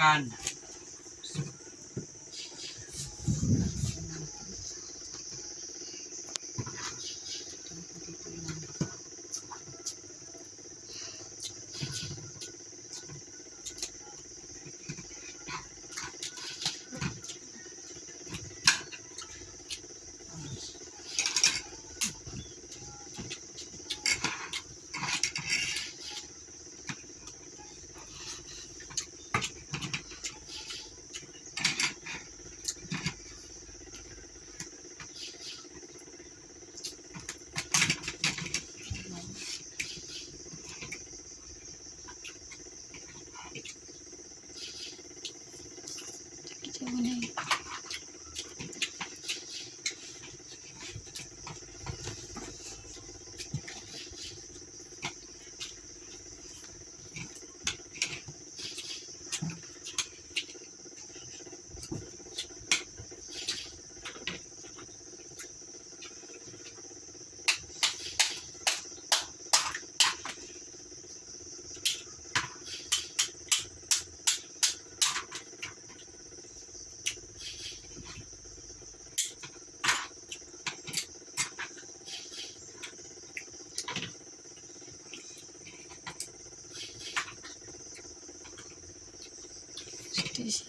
การ Deixa. тысяч.